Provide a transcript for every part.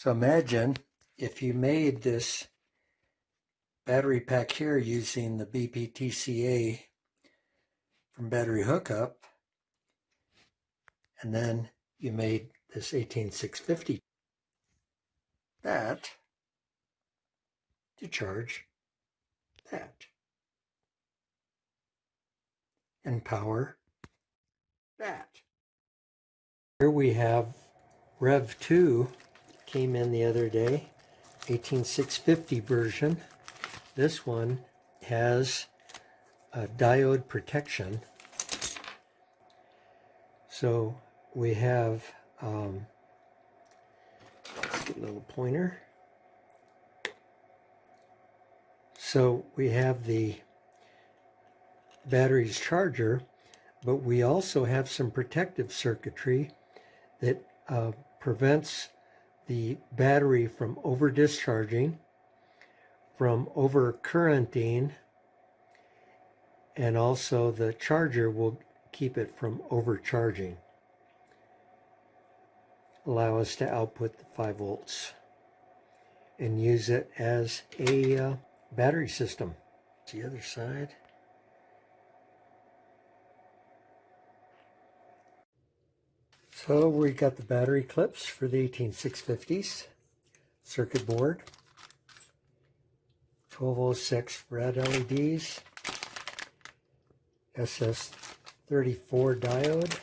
So imagine if you made this battery pack here using the BPTCA from battery hookup and then you made this 18650 that to charge that and power that. Here we have Rev 2 came in the other day 18650 version. This one has a diode protection. So we have um, let's get a little pointer. So we have the battery's charger but we also have some protective circuitry that uh, prevents the battery from over discharging, from over currenting, and also the charger will keep it from overcharging. Allow us to output the 5 volts and use it as a uh, battery system. The other side. So we got the battery clips for the 18650s, circuit board, 1206 red LEDs, SS34 diode,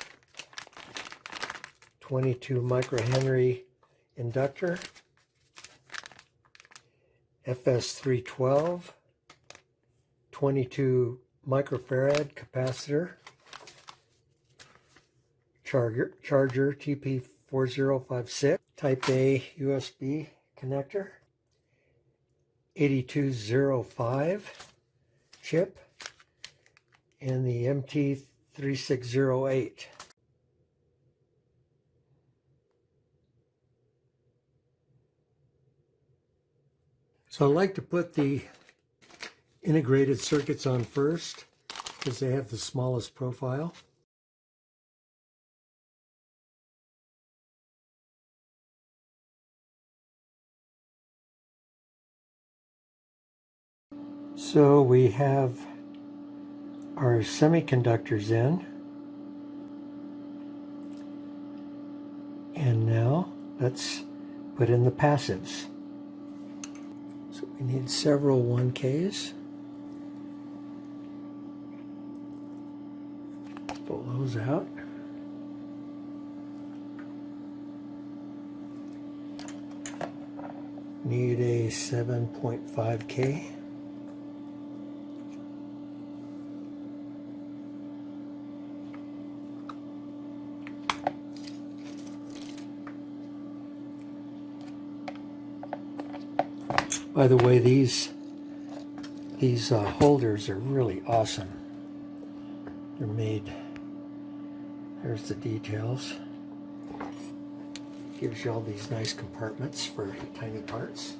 22 microhenry inductor, FS312, 22 microfarad capacitor, charger, charger TP4056, Type A USB connector, 8205 chip, and the MT3608. So I like to put the integrated circuits on first because they have the smallest profile. So we have our semiconductors in. And now let's put in the passives. So we need several 1Ks. Pull those out. Need a 7.5K. By the way, these these uh, holders are really awesome. They're made, there's the details. Gives you all these nice compartments for tiny parts.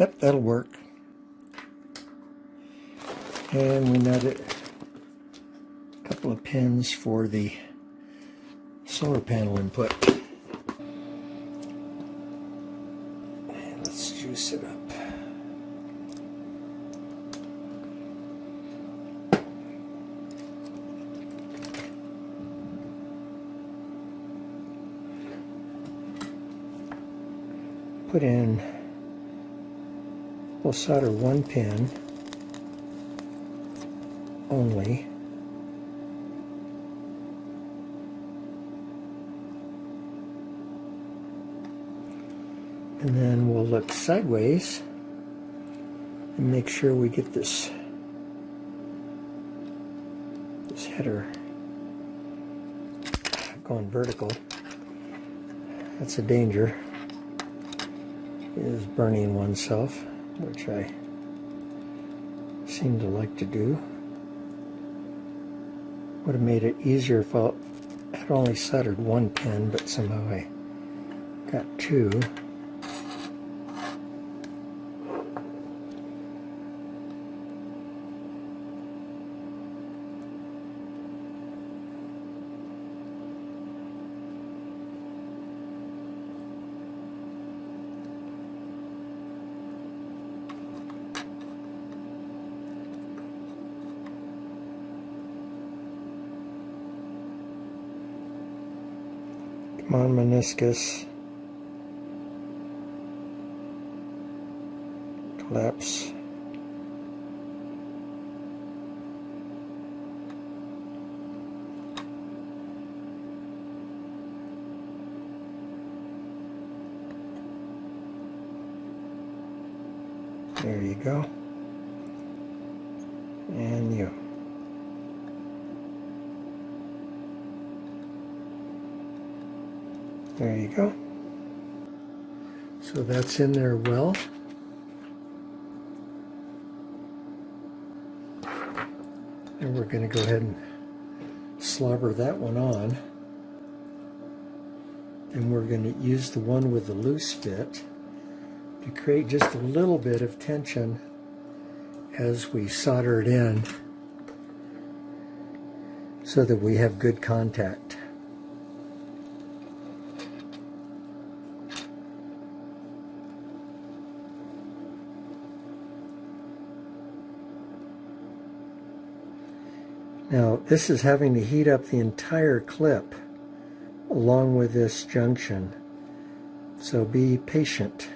Yep, that'll work and we nutted a couple of pins for the solar panel input. And let's juice it up. Put in, we'll solder one pin only. And then we'll look sideways and make sure we get this this header going vertical. That's a danger is burning oneself, which I seem to like to do. Would have made it easier if I had only soldered one pin, but somehow I got two. On, meniscus. Collapse. There you go. And you. There you go. So that's in there well. And we're going to go ahead and slobber that one on. And we're going to use the one with the loose fit to create just a little bit of tension as we solder it in so that we have good contact. Now this is having to heat up the entire clip along with this junction. So be patient.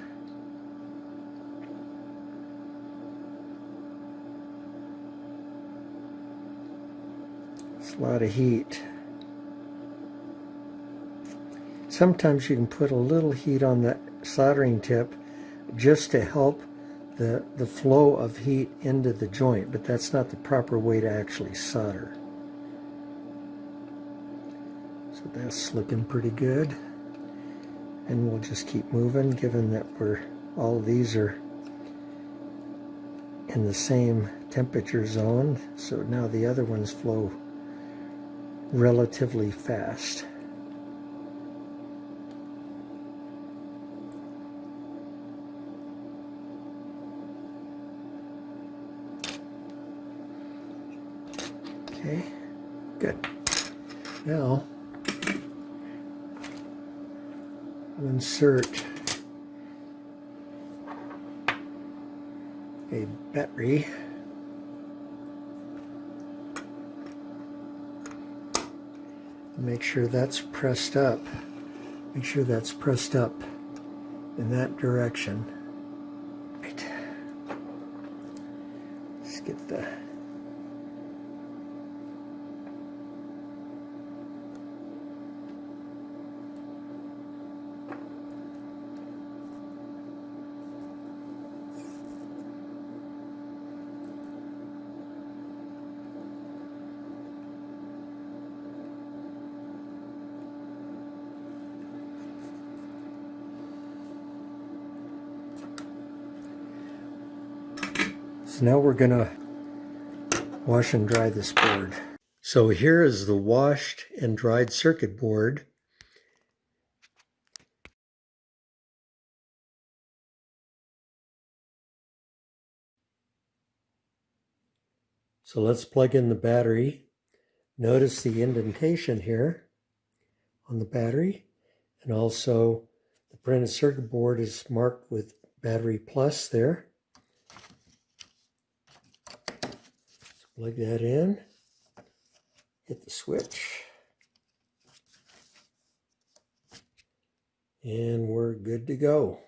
It's a lot of heat. Sometimes you can put a little heat on the soldering tip just to help the, the flow of heat into the joint, but that's not the proper way to actually solder. So that's looking pretty good. And we'll just keep moving given that we're all these are in the same temperature zone. So now the other ones flow relatively fast. Okay, good. Now, I'll insert a battery. Make sure that's pressed up. Make sure that's pressed up in that direction. Right. Let's get the So now we're going to wash and dry this board. So here is the washed and dried circuit board. So let's plug in the battery. Notice the indentation here on the battery and also the printed circuit board is marked with battery plus there. Plug that in, hit the switch, and we're good to go.